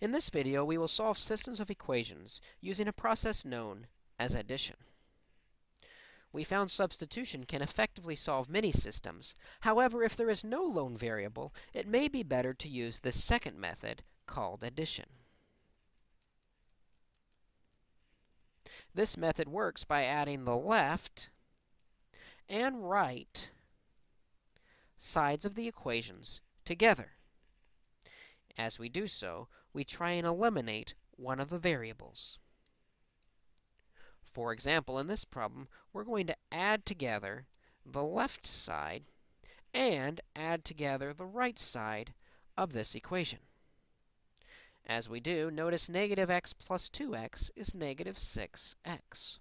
In this video, we will solve systems of equations using a process known as addition. We found substitution can effectively solve many systems. However, if there is no lone variable, it may be better to use the second method called addition. This method works by adding the left and right sides of the equations together. As we do so, we try and eliminate one of the variables. For example, in this problem, we're going to add together the left side and add together the right side of this equation. As we do, notice negative x plus 2x is negative 6x.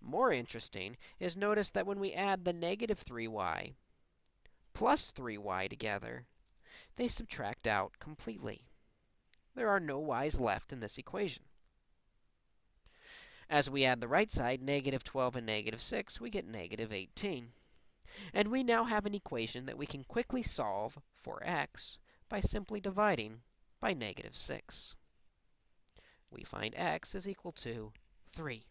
More interesting is notice that when we add the negative 3y plus 3y together, they subtract out completely. There are no y's left in this equation. As we add the right side, negative 12 and negative 6, we get negative 18. And we now have an equation that we can quickly solve for x by simply dividing by negative 6. We find x is equal to 3.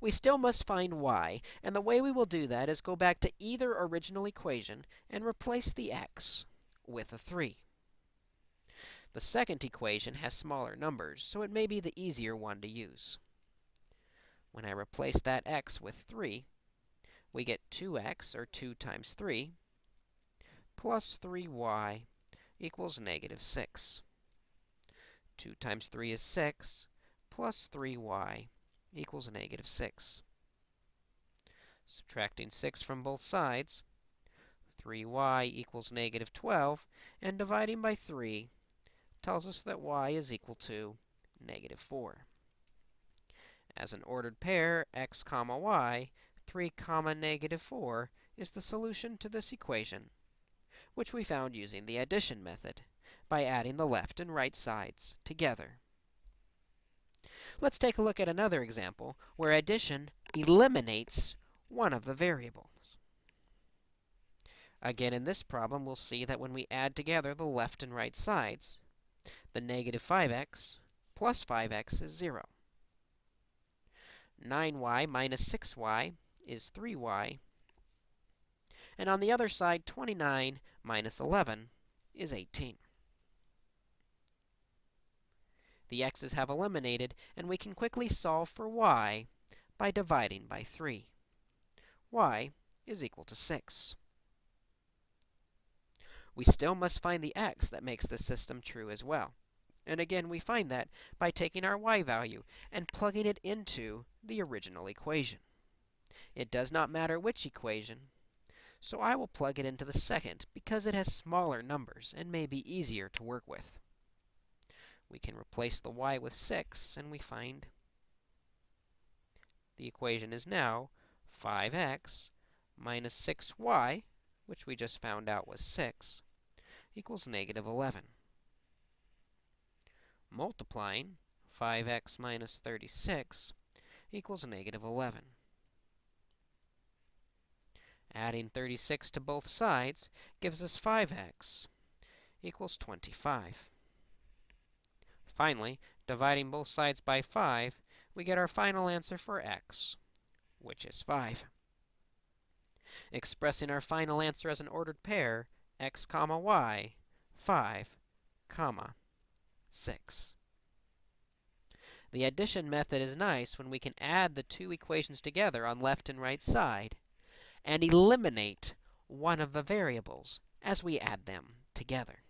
We still must find y, and the way we will do that is go back to either original equation and replace the x with a 3. The second equation has smaller numbers, so it may be the easier one to use. When I replace that x with 3, we get 2x, or 2 times 3, plus 3y equals negative 6. 2 times 3 is 6, plus 3y equals negative 6. Subtracting 6 from both sides, 3y equals negative 12, and dividing by 3 tells us that y is equal to negative 4. As an ordered pair, x comma y, 3 comma negative 4 is the solution to this equation, which we found using the addition method by adding the left and right sides together. Let's take a look at another example where addition eliminates one of the variables. Again, in this problem, we'll see that when we add together the left and right sides, the negative 5x plus 5x is 0. 9y minus 6y is 3y. And on the other side, 29 minus 11 is 18. The x's have eliminated, and we can quickly solve for y by dividing by 3. y is equal to 6. We still must find the x that makes this system true as well. And again, we find that by taking our y value and plugging it into the original equation. It does not matter which equation, so I will plug it into the second because it has smaller numbers and may be easier to work with. We can replace the y with 6, and we find the equation is now 5x minus 6y, which we just found out was 6, equals negative 11. Multiplying 5x minus 36 equals negative 11. Adding 36 to both sides gives us 5x equals 25. Finally, dividing both sides by 5, we get our final answer for x, which is 5. Expressing our final answer as an ordered pair, x comma y, 5, comma, 6. The addition method is nice when we can add the two equations together on left and right side and eliminate one of the variables as we add them together.